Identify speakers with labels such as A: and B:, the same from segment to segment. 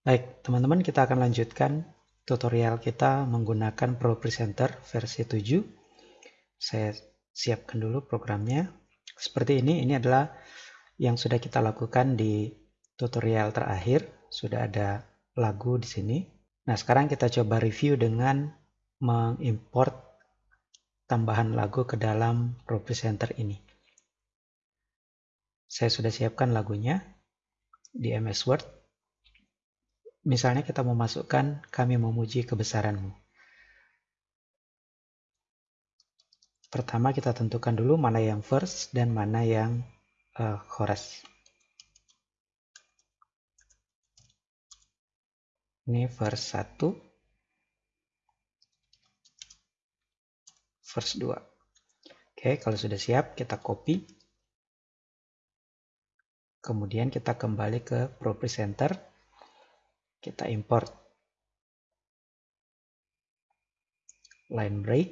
A: Baik, teman-teman kita akan lanjutkan tutorial kita menggunakan Pro Presenter versi 7. Saya siapkan dulu programnya. Seperti ini, ini adalah yang sudah kita lakukan di tutorial terakhir. Sudah ada lagu di sini. Nah, sekarang kita coba review dengan mengimport tambahan lagu ke dalam Pro Presenter ini. Saya sudah siapkan lagunya di MS Word Misalnya kita memasukkan kami memuji kebesaranmu. Pertama kita tentukan dulu mana yang verse dan mana yang uh, chorus. Ini verse 1. Verse 2. Oke, kalau sudah siap kita copy. Kemudian kita kembali ke Pro Presenter kita import. Line break.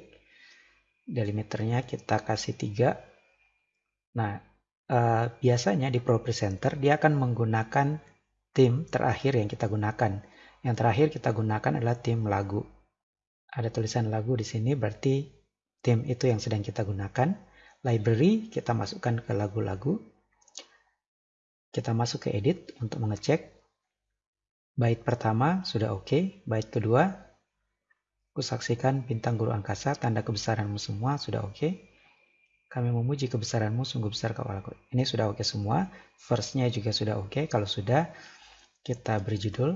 A: Delimiternya kita kasih 3 nah eh, biasanya di Pro Presenter dia akan menggunakan tim terakhir yang kita gunakan. Yang terakhir kita gunakan adalah tim lagu. Ada tulisan lagu di sini berarti tim itu yang sedang kita gunakan. Library kita masukkan ke lagu-lagu. Kita masuk ke edit untuk mengecek Bait pertama sudah oke, okay. bait kedua kusaksikan bintang guru angkasa, tanda kebesaranmu semua sudah oke. Okay. Kami memuji kebesaranmu, sungguh besar kau Allahku. Ini sudah oke okay semua. Verse-nya juga sudah oke. Okay. Kalau sudah, kita beri judul.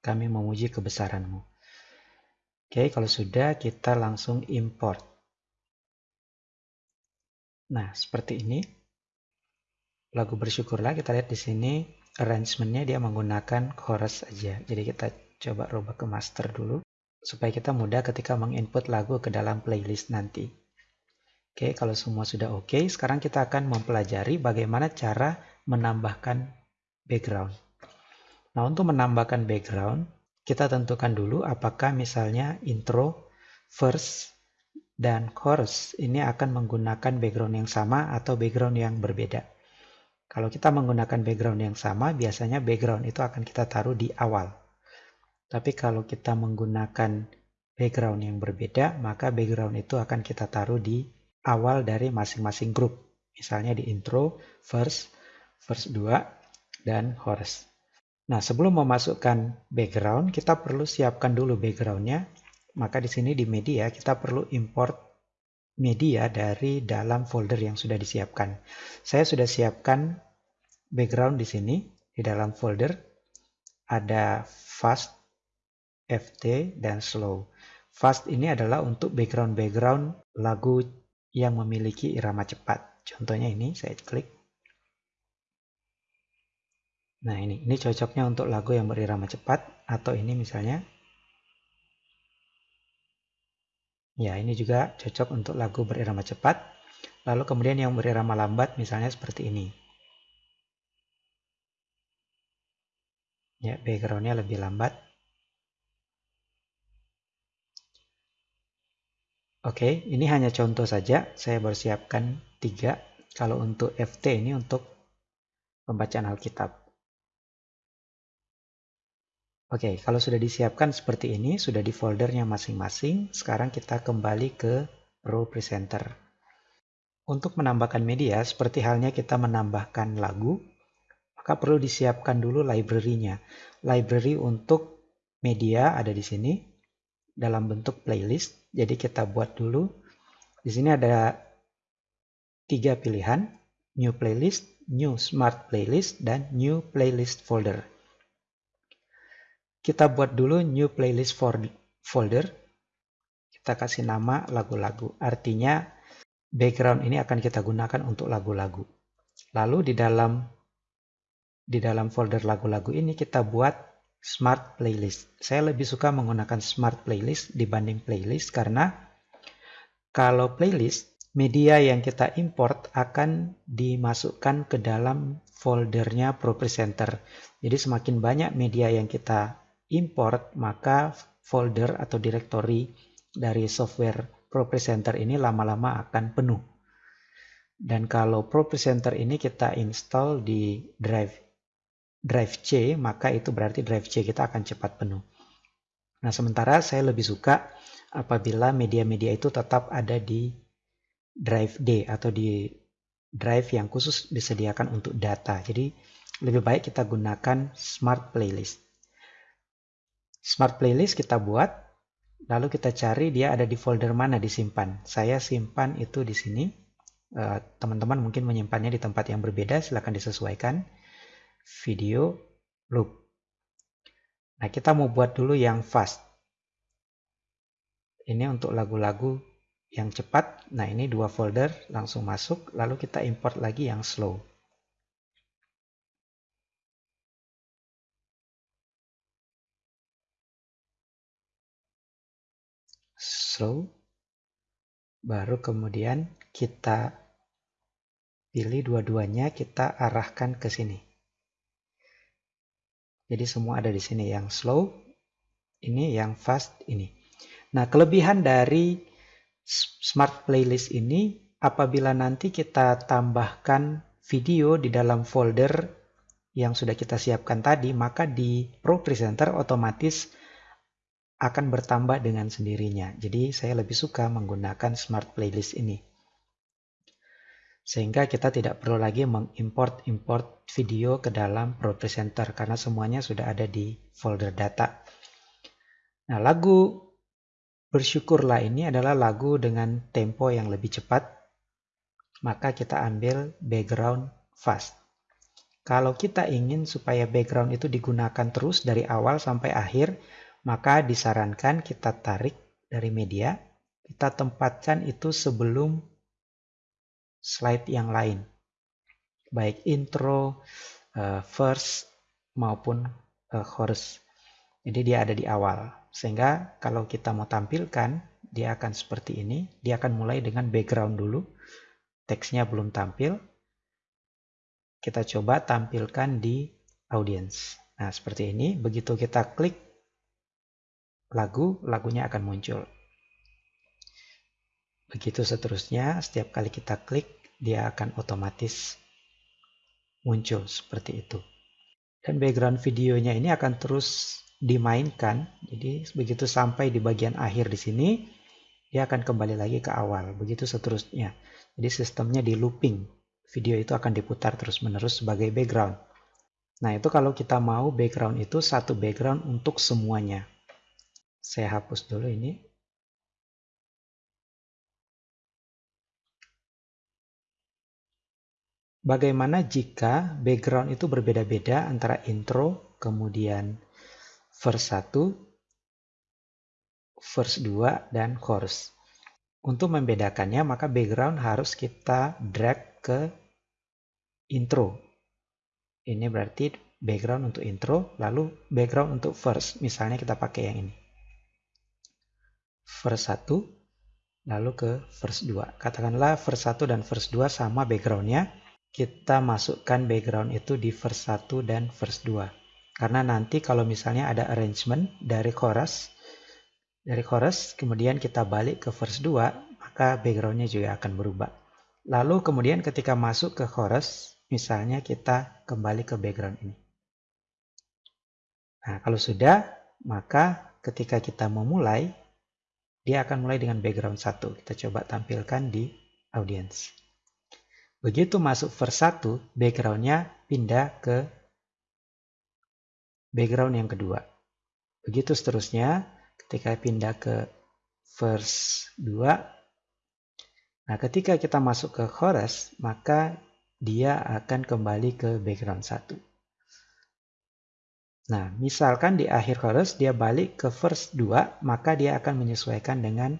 A: Kami memuji kebesaranmu. Oke, kalau sudah, kita langsung import. Nah, seperti ini lagu bersyukurlah kita lihat di sini arrangementnya dia menggunakan chorus aja. Jadi kita coba rubah ke master dulu supaya kita mudah ketika menginput lagu ke dalam playlist nanti. Oke kalau semua sudah oke sekarang kita akan mempelajari bagaimana cara menambahkan background. Nah untuk menambahkan background kita tentukan dulu apakah misalnya intro verse dan chorus ini akan menggunakan background yang sama atau background yang berbeda kalau kita menggunakan background yang sama, biasanya background itu akan kita taruh di awal. Tapi kalau kita menggunakan background yang berbeda, maka background itu akan kita taruh di awal dari masing-masing grup. Misalnya di intro, verse, verse 2, dan chorus. Nah, sebelum memasukkan background, kita perlu siapkan dulu backgroundnya. Maka di sini di media, kita perlu import media dari dalam folder yang sudah disiapkan. Saya sudah siapkan background di sini di dalam folder ada fast, FT, dan slow. Fast ini adalah untuk background-background lagu yang memiliki irama cepat. Contohnya ini saya klik. Nah ini, ini cocoknya untuk lagu yang berirama cepat atau ini misalnya Ya, ini juga cocok untuk lagu berirama cepat. Lalu kemudian yang berirama lambat misalnya seperti ini. Ya, backgroundnya lebih lambat. Oke, ini hanya contoh saja. Saya baru siapkan tiga. Kalau untuk FT ini untuk pembacaan Alkitab. Oke, kalau sudah disiapkan seperti ini, sudah di foldernya masing-masing, sekarang kita kembali ke Pro Presenter. Untuk menambahkan media, seperti halnya kita menambahkan lagu, maka perlu disiapkan dulu library-nya. Library untuk media ada di sini, dalam bentuk playlist. Jadi kita buat dulu. Di sini ada tiga pilihan, New Playlist, New Smart Playlist, dan New Playlist Folder. Kita buat dulu new playlist folder. Kita kasih nama lagu-lagu. Artinya background ini akan kita gunakan untuk lagu-lagu. Lalu di dalam di dalam folder lagu-lagu ini kita buat smart playlist. Saya lebih suka menggunakan smart playlist dibanding playlist karena kalau playlist media yang kita import akan dimasukkan ke dalam foldernya Pro Presenter. Jadi semakin banyak media yang kita import, maka folder atau directory dari software Pro Presenter ini lama-lama akan penuh. Dan kalau Pro Presenter ini kita install di drive drive C, maka itu berarti drive C kita akan cepat penuh. Nah, sementara saya lebih suka apabila media-media itu tetap ada di drive D atau di drive yang khusus disediakan untuk data. Jadi, lebih baik kita gunakan Smart Playlist. Smart Playlist kita buat, lalu kita cari dia ada di folder mana disimpan. Saya simpan itu di sini Eh, teman-teman uh, mungkin menyimpannya di tempat yang berbeda, silahkan disesuaikan. Video loop. Nah, kita mau buat dulu yang fast. Ini untuk lagu-lagu yang cepat. Nah, ini dua folder langsung masuk, lalu kita import lagi yang slow. Slow. Baru kemudian kita pilih dua-duanya, kita arahkan ke sini. Jadi semua ada di sini, yang slow, ini yang fast, ini. Nah, kelebihan dari Smart Playlist ini, apabila nanti kita tambahkan video di dalam folder yang sudah kita siapkan tadi, maka di Pro Presenter otomatis akan bertambah dengan sendirinya. Jadi saya lebih suka menggunakan Smart Playlist ini. Sehingga kita tidak perlu lagi mengimport-import video ke dalam ProPresenter karena semuanya sudah ada di folder data. Nah, lagu Bersyukurlah ini adalah lagu dengan tempo yang lebih cepat. Maka kita ambil background fast. Kalau kita ingin supaya background itu digunakan terus dari awal sampai akhir, maka disarankan kita tarik dari media, kita tempatkan itu sebelum slide yang lain. Baik intro, uh, verse, maupun uh, chorus. Jadi dia ada di awal. Sehingga kalau kita mau tampilkan, dia akan seperti ini. Dia akan mulai dengan background dulu. Teksnya belum tampil. Kita coba tampilkan di audience. Nah, seperti ini. Begitu kita klik lagu, lagunya akan muncul. Begitu seterusnya, setiap kali kita klik, dia akan otomatis muncul seperti itu. Dan background videonya ini akan terus dimainkan. Jadi begitu sampai di bagian akhir di sini, dia akan kembali lagi ke awal. Begitu seterusnya. Jadi sistemnya di looping. Video itu akan diputar terus-menerus sebagai background. Nah, itu kalau kita mau background itu satu background untuk semuanya. Saya hapus dulu ini. Bagaimana jika background itu berbeda-beda antara intro, kemudian verse 1, verse 2, dan chorus. Untuk membedakannya, maka background harus kita drag ke intro. Ini berarti background untuk intro, lalu background untuk verse. Misalnya kita pakai yang ini. Verse 1, lalu ke verse 2. Katakanlah verse 1 dan verse 2 sama backgroundnya kita masukkan background itu di verse 1 dan verse 2. Karena nanti kalau misalnya ada arrangement dari chorus, dari chorus kemudian kita balik ke verse 2, maka backgroundnya juga akan berubah. Lalu kemudian ketika masuk ke chorus, misalnya kita kembali ke background ini. Nah, kalau sudah, maka ketika kita memulai, dia akan mulai dengan background 1. Kita coba tampilkan di audience. Begitu masuk verse 1, backgroundnya pindah ke background yang kedua. Begitu seterusnya, ketika pindah ke verse 2, nah ketika kita masuk ke chorus, maka dia akan kembali ke background 1. Nah, misalkan di akhir chorus dia balik ke verse 2, maka dia akan menyesuaikan dengan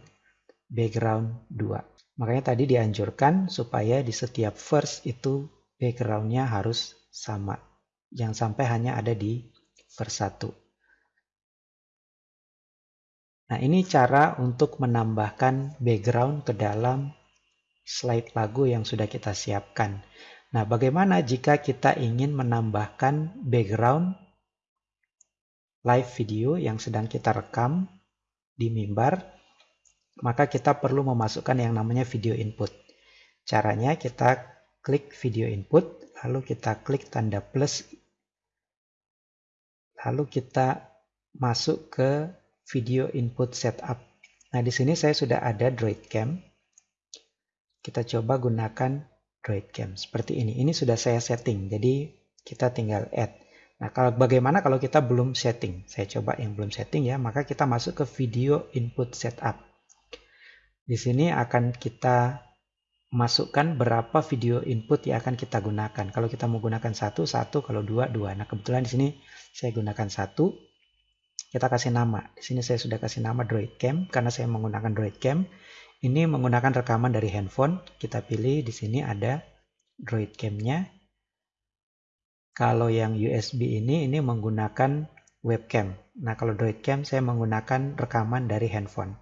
A: background 2. Makanya tadi dianjurkan supaya di setiap verse itu backgroundnya harus sama. Jangan sampai hanya ada di verse 1. Nah ini cara untuk menambahkan background ke dalam slide lagu yang sudah kita siapkan. Nah bagaimana jika kita ingin menambahkan background live video yang sedang kita rekam di mimbar maka kita perlu memasukkan yang namanya video input. Caranya kita klik video input, lalu kita klik tanda plus, lalu kita masuk ke video input setup. Nah, di sini saya sudah ada Droid Cam. Kita coba gunakan Droid Cam seperti ini. Ini sudah saya setting, jadi kita tinggal add. Nah, kalau bagaimana kalau kita belum setting? Saya coba yang belum setting ya, maka kita masuk ke video input setup. Di sini akan kita masukkan berapa video input yang akan kita gunakan. Kalau kita mau gunakan satu, satu. Kalau dua, dua. Nah, kebetulan di sini saya gunakan satu. Kita kasih nama. Di sini saya sudah kasih nama Droid Cam karena saya menggunakan Droid Cam. Ini menggunakan rekaman dari handphone. Kita pilih di sini ada Droid Cam-nya. Kalau yang USB ini, ini menggunakan webcam. Nah, kalau Droid Cam saya menggunakan rekaman dari handphone.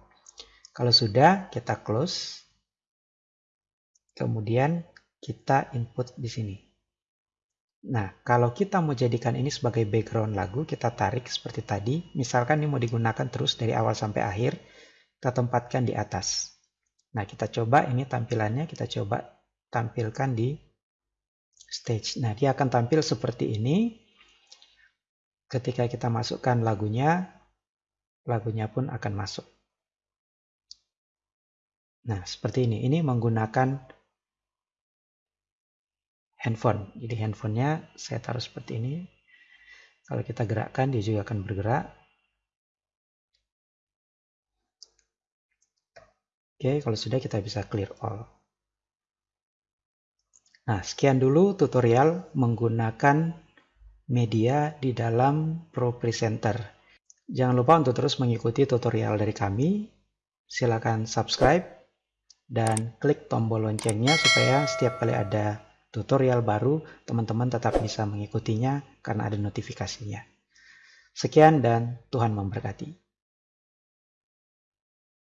A: Kalau sudah, kita close. Kemudian kita input di sini. Nah, kalau kita mau jadikan ini sebagai background lagu, kita tarik seperti tadi. Misalkan ini mau digunakan terus dari awal sampai akhir, kita tempatkan di atas. Nah, kita coba ini tampilannya, kita coba tampilkan di stage. Nah, dia akan tampil seperti ini. Ketika kita masukkan lagunya, lagunya pun akan masuk. Nah, seperti ini. Ini menggunakan handphone. Jadi handphonenya saya taruh seperti ini. Kalau kita gerakkan, dia juga akan bergerak. Oke, kalau sudah kita bisa clear all. Nah, sekian dulu tutorial menggunakan media di dalam Pro Presenter. Jangan lupa untuk terus mengikuti tutorial dari kami. Silakan subscribe dan klik tombol loncengnya supaya setiap kali ada tutorial baru, teman-teman tetap bisa mengikutinya karena ada notifikasinya. Sekian dan Tuhan memberkati.